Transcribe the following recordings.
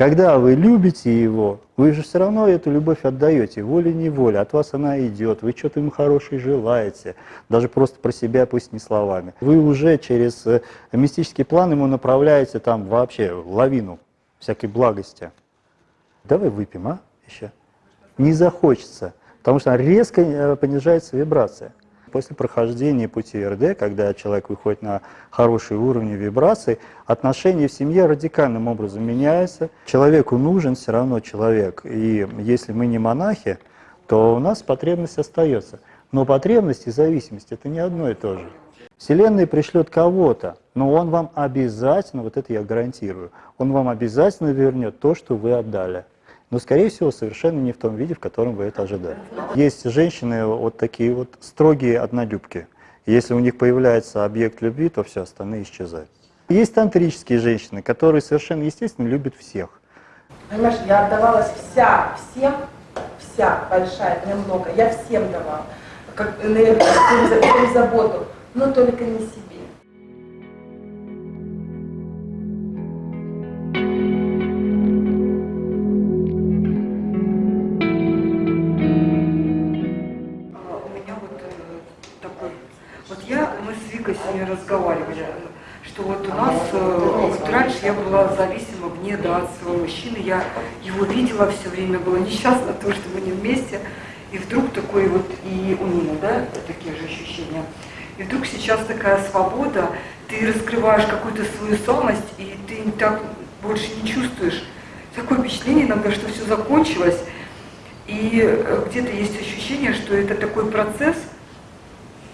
Когда вы любите его, вы же все равно эту любовь отдаете, волей-неволей, от вас она идет, вы что-то ему хорошее желаете, даже просто про себя, пусть не словами. Вы уже через э, мистический план ему направляете там вообще лавину всякой благости. Давай выпьем, а, еще? Не захочется, потому что резко э, понижается вибрация. После прохождения пути РД, когда человек выходит на хорошие уровни вибраций, отношения в семье радикальным образом меняются. Человеку нужен все равно человек. И если мы не монахи, то у нас потребность остается. Но потребность и зависимость – это не одно и то же. Вселенная пришлет кого-то, но он вам обязательно, вот это я гарантирую, он вам обязательно вернет то, что вы отдали но, скорее всего, совершенно не в том виде, в котором вы это ожидали. Есть женщины вот такие вот строгие однолюбки. Если у них появляется объект любви, то все, остальные исчезают. Есть тантрические женщины, которые совершенно естественно любят всех. Понимаешь, я отдавалась вся, всем, вся, большая, мне много, я всем давала, как энергию, заботу, но только не себе. Я была зависима вне да, от своего мужчины, я его видела все время, была несчастна то, что мы не вместе, и вдруг такой вот, и у Нины, да, такие же ощущения, и вдруг сейчас такая свобода, ты раскрываешь какую-то свою самость, и ты так больше не чувствуешь. Такое впечатление иногда, что все закончилось, и э, где-то есть ощущение, что это такой процесс,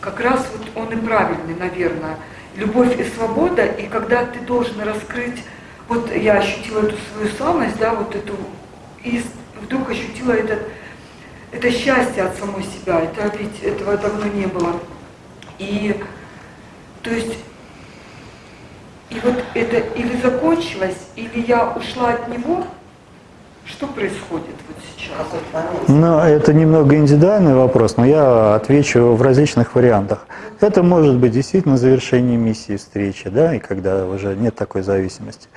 как раз вот он и правильный, наверное. Любовь и свобода, и когда ты должен раскрыть, вот я ощутила эту свою славность, да, вот эту, и вдруг ощутила этот, это счастье от самой себя, это ведь этого давно не было. И, то есть, и вот это или закончилось, или я ушла от него, что происходит вот сейчас? Ну, это немного индивидуальный вопрос, но я отвечу в различных вариантах. Это может быть действительно завершение миссии встречи, да, и когда уже нет такой зависимости.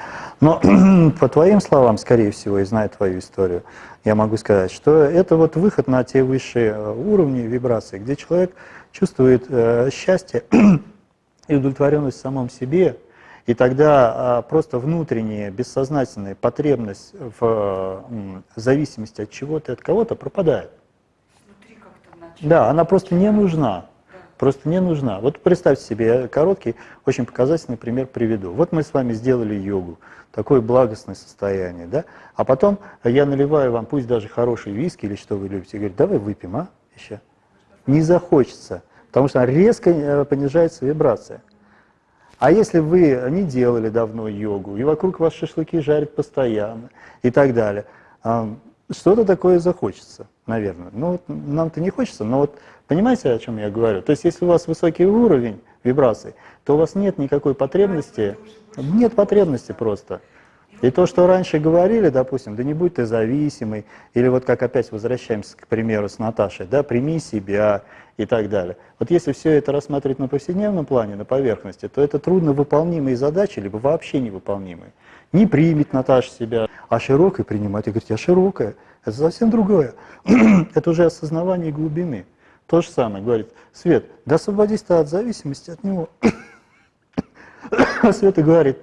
Но по твоим словам, скорее всего, и зная твою историю, я могу сказать, что это вот выход на те высшие э, уровни вибрации, где человек чувствует э, счастье и удовлетворенность в самом себе, и тогда а, просто внутренняя, бессознательная потребность в зависимости от чего-то, от кого-то пропадает. Да, она просто не нужна. Просто не нужна. Вот представьте себе, я короткий, очень показательный пример приведу. Вот мы с вами сделали йогу, такое благостное состояние, да? А потом я наливаю вам, пусть даже хороший виски или что вы любите, и говорю, давай выпьем, а, еще. Не захочется, потому что резко э, понижается вибрация. А если вы не делали давно йогу, и вокруг вас шашлыки жарят постоянно и так далее, что-то такое захочется, наверное. Ну, вот нам-то не хочется, но вот понимаете, о чем я говорю? То есть, если у вас высокий уровень вибраций, то у вас нет никакой потребности, нет потребности просто. И то, что раньше говорили, допустим, да не будь ты зависимый, или вот как опять возвращаемся к примеру с Наташей, да, прими себя и так далее. Вот если все это рассматривать на повседневном плане, на поверхности, то это трудно выполнимые задачи, либо вообще невыполнимые. Не примет Наташа себя, а широкой принимать. И говорить, я широкая, это совсем другое. это уже осознавание глубины. То же самое, говорит, Свет, да освободись ты от зависимости от него. а Света говорит,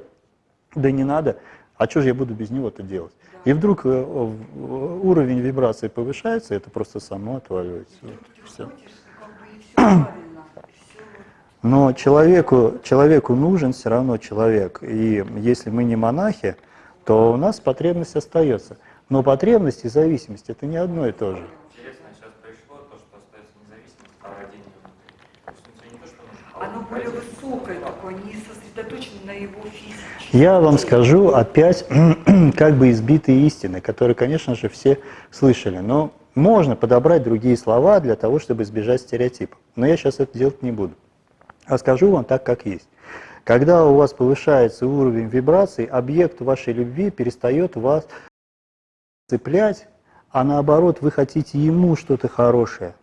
да не надо, а что же я буду без него-то делать? И вдруг э, уровень вибрации повышается, это просто само отваливается. Все. Но человеку, человеку нужен все равно человек. И если мы не монахи, то у нас потребность остается. Но потребность и зависимость – это не одно и то же. Оно более высокое такое, не сосредоточено на его физике. Я вам скажу опять как бы избитые истины, которые, конечно же, все слышали. Но можно подобрать другие слова для того, чтобы избежать стереотипов. Но я сейчас это делать не буду. А скажу вам так, как есть. Когда у вас повышается уровень вибраций, объект вашей любви перестает вас цеплять, а наоборот вы хотите ему что-то хорошее.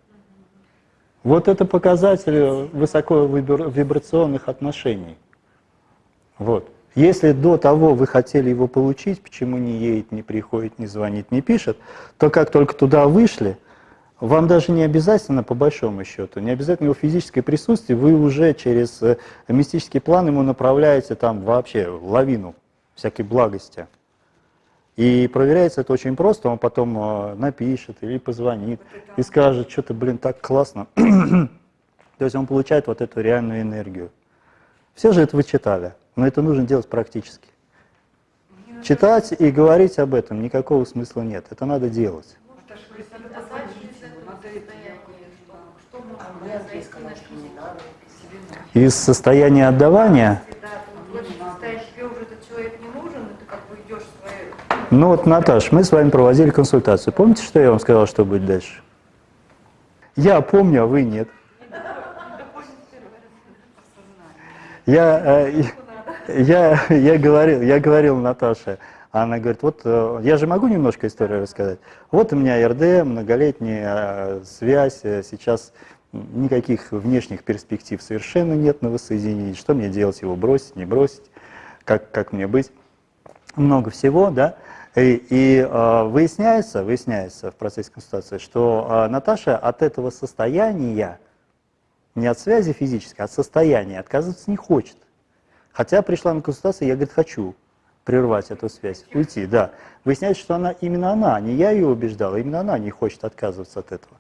Вот это показатель высоковибрационных отношений. Вот. Если до того вы хотели его получить, почему не едет, не приходит, не звонит, не пишет, то как только туда вышли, вам даже не обязательно, по большому счету, не обязательно его физическое присутствие, вы уже через э, мистический план ему направляете там вообще лавину всякой благости. И проверяется это очень просто, он потом э, напишет или позвонит и скажет, что-то, блин, так классно. То есть он получает вот эту реальную энергию. Все же это вы читали, но это нужно делать практически. Читать и говорить об этом никакого смысла нет, это надо делать. Из состояния отдавания Ну вот, Наташ, мы с вами проводили консультацию. Помните, что я вам сказал, что будет дальше? Я помню, а вы нет. Я, э, я, я, говорил, я говорил Наташе, она говорит, вот э, я же могу немножко историю рассказать. Вот у меня РД, многолетняя э, связь, сейчас никаких внешних перспектив совершенно нет на воссоединении. Что мне делать, его бросить, не бросить, как, как мне быть? Много всего, да. И, и э, выясняется, выясняется в процессе консультации, что э, Наташа от этого состояния, не от связи физической, а от состояния отказываться не хочет. Хотя пришла на консультацию, я, говорит, хочу прервать эту связь, уйти, да. Выясняется, что она, именно она, не я ее убеждал, а именно она не хочет отказываться от этого.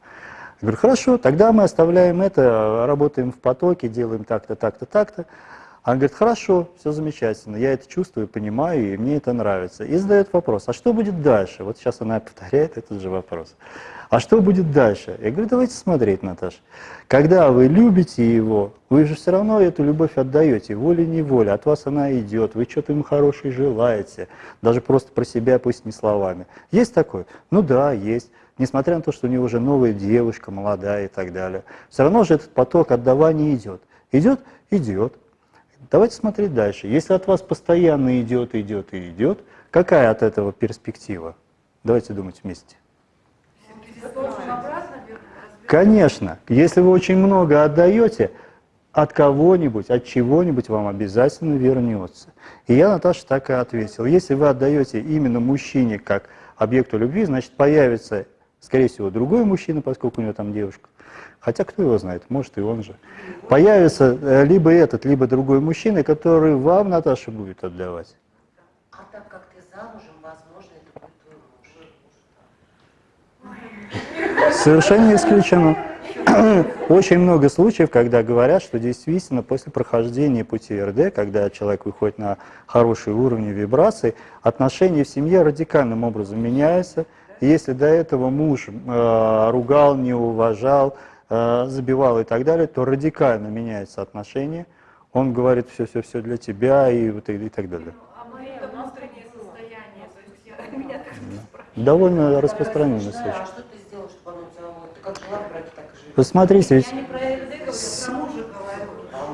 Я говорю, хорошо, тогда мы оставляем это, работаем в потоке, делаем так-то, так-то, так-то. Она говорит, хорошо, все замечательно, я это чувствую, понимаю, и мне это нравится. И задает вопрос, а что будет дальше? Вот сейчас она повторяет этот же вопрос. А что будет дальше? Я говорю, давайте смотреть, Наташа. Когда вы любите его, вы же все равно эту любовь отдаете, волей-неволей, от вас она идет, вы что-то ему хорошее желаете, даже просто про себя, пусть не словами. Есть такое? Ну да, есть. Несмотря на то, что у него уже новая девушка, молодая и так далее. Все равно же этот поток отдавания идет. Идет? Идет. Давайте смотреть дальше. Если от вас постоянно идет, идет и идет, какая от этого перспектива? Давайте думать вместе. Конечно, если вы очень много отдаете, от кого-нибудь, от чего-нибудь вам обязательно вернется. И я, Наташа, так и ответил. Если вы отдаете именно мужчине как объекту любви, значит появится, скорее всего, другой мужчина, поскольку у него там девушка, Хотя кто его знает, может и он же. Появится э, либо этот, либо другой мужчина, который вам, Наташа, будет отдавать. А так как ты замужем, возможно, это будет твой муж. Совершенно исключено. Очень много случаев, когда говорят, что действительно после прохождения пути РД, когда человек выходит на хороший уровень вибраций, отношения в семье радикальным образом меняются. Если до этого муж э, ругал, не уважал, Э, забивал и так далее, то радикально меняется отношение. Он говорит все-все-все для тебя и, вот, и, и так далее. А это внутреннее состояние, то есть я, меня так да. Довольно распространенный случай. А что ты сделал, чтобы оно тебя, ты как жила в браке, так и живешь? Посмотрите, ведь... Я не про РД говорю, про мужа говорю.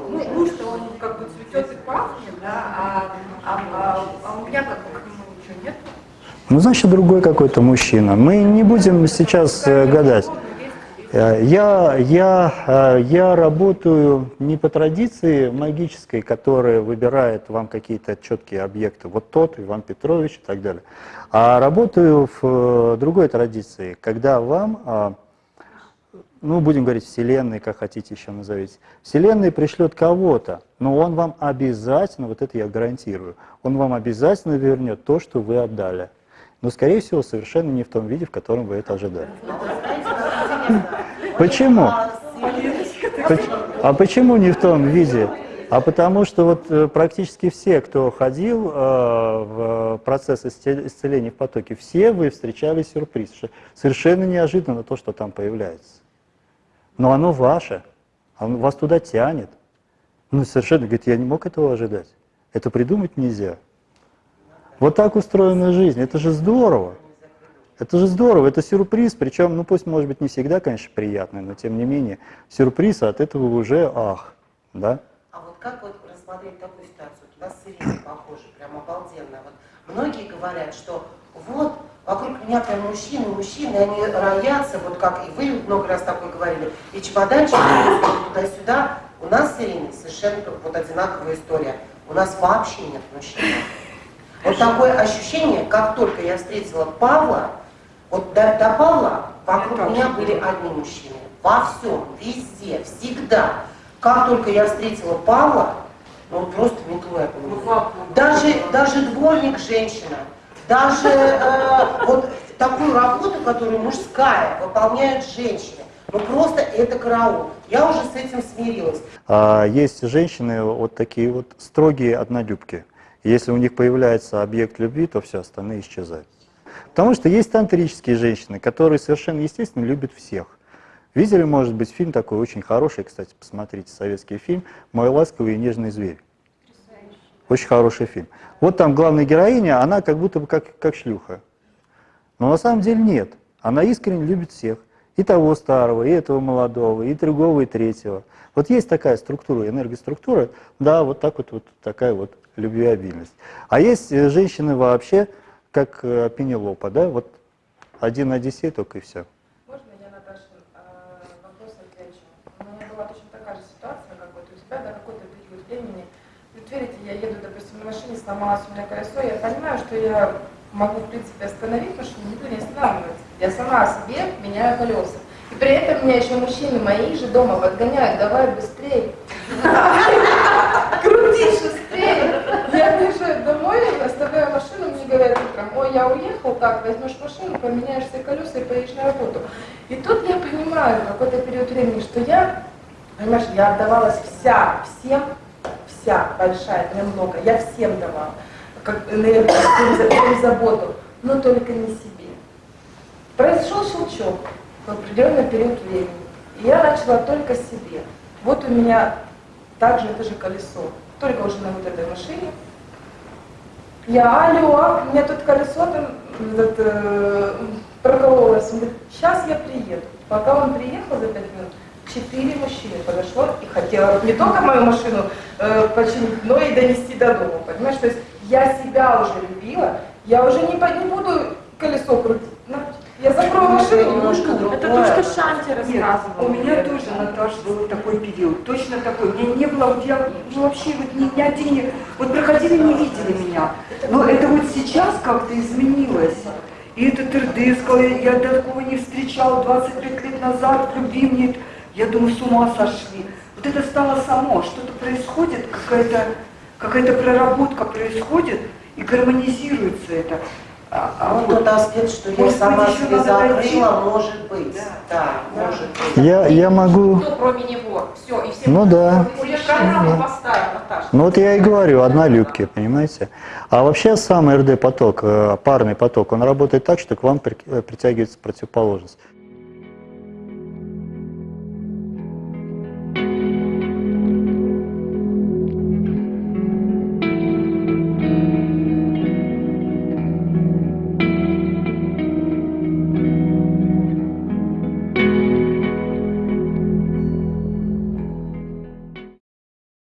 Ну, муж-то он как бы цветет и пахнет, да, а, а, а, а у меня как бы к нему ничего нет. Ну, значит, другой какой-то мужчина. Мы не будем сейчас э, гадать. Э, я, я, э, я работаю не по традиции магической, которая выбирает вам какие-то четкие объекты, вот тот, Иван Петрович и так далее, а работаю в другой традиции, когда вам, ну, будем говорить, Вселенной, как хотите еще назовите, Вселенная пришлет кого-то, но он вам обязательно, вот это я гарантирую, он вам обязательно вернет то, что вы отдали. Но, скорее всего, совершенно не в том виде, в котором вы это ожидали. Почему? А почему не в том виде? А потому что вот э, практически все, кто ходил э, в процесс исцеления в потоке, все вы встречали сюрприз. Совершенно неожиданно то, что там появляется. Но оно ваше, оно вас туда тянет. Ну, совершенно, говорит, я не мог этого ожидать. Это придумать нельзя. Вот так устроена жизнь, это же здорово. Это же здорово, это сюрприз, причем, ну пусть, может быть, не всегда, конечно, приятный, но тем не менее, сюрприз, от этого уже ах, да? А вот как вот рассмотреть такую ситуацию? У нас с похоже, прям обалденно. Вот многие говорят, что вот, вокруг меня прям мужчины, мужчины, они роятся, вот как и вы много раз такое говорили, и чемоданчик туда-сюда. У нас с Ириной совершенно вот одинаковая история. у нас вообще нет мужчин. Вот такое ощущение, как только я встретила Павла, вот до, до Павла вокруг Я меня были одни мужчины. Во всем, везде, всегда. Как только я встретила Павла, ну вот просто метлой Ну, Даже, даже дворник женщина, даже э, вот такую работу, которую мужская, выполняют женщины. Ну просто это караул. Я уже с этим смирилась. А есть женщины вот такие вот строгие однолюбки. Если у них появляется объект любви, то все остальные исчезают. Потому что есть тантрические женщины, которые совершенно естественно любят всех. Видели, может быть, фильм такой очень хороший, кстати, посмотрите, советский фильм «Мой ласковый и нежный зверь». Очень хороший фильм. Вот там главная героиня, она как будто бы как, как шлюха. Но на самом деле нет. Она искренне любит всех. И того старого, и этого молодого, и другого, и третьего. Вот есть такая структура, энергоструктура, да, вот так вот, вот такая вот любвеобильность. А есть э, женщины вообще, как э, Пенелопа, да, вот один Одиссей только и все. Можно я, Наташа, э, вопрос отвечу? У меня была точно такая же ситуация, как вот у тебя, да, какой-то период времени. Вот верите, я еду, допустим, на машине, сломалось у меня колесо, я понимаю, что я могу, в принципе, остановить машину, никто не останавливается. Я сама себе меняю колеса. И при этом меня еще мужчины мои же дома подгоняют, давай быстрее. Крутись быстрее. Я приезжаю домой, оставляю машину, мне говорят утром, ой, я уехал, так, возьмешь машину, поменяешь все колеса и поедешь на работу. И тут я понимаю, какой-то период времени, что я, понимаешь, я отдавалась вся, всем, вся, большая, немного, я всем давала, как заботу, но только не себе. Произошел щелчок в определенный период времени, и я начала только себе. Вот у меня также это же колесо, только уже на вот этой машине. Я, алло, у меня тут колесо там этот, э, прокололось. Он говорит, сейчас я приеду. Пока он приехал за пять минут, четыре мужчины подошло и хотело не только мою машину э, починить, но и донести до дома. Понимаешь, то есть я себя уже любила, я уже не, не буду колесо крутить. На, Я закрою машину, немножко другое. Это то, что Шанти Нет, рассказывала. у меня тоже, Наташа, был такой период, точно такой. У меня не было, вот я ну, вообще вот ни, ни один, не- вот проходили, не видели меня. Но это вот сейчас как-то изменилось. И этот РД сказал, я, такого не встречал 25 лет назад, в любви мне, я думаю, с ума сошли. Вот это стало само, что-то происходит, какая-то какая проработка происходит, и гармонизируется это. А, а Вот вот тот аспект, что я Может сама себе закрыла, может быть. Да. Да, может быть. Я, я могу... Никто, кроме него. Все, и все. Ну да. Наташа. Ну вот я и говорю, однолюбки, понимаете? А вообще сам РД-поток, э, парный поток, он работает так, что к вам при- притягивается противоположность.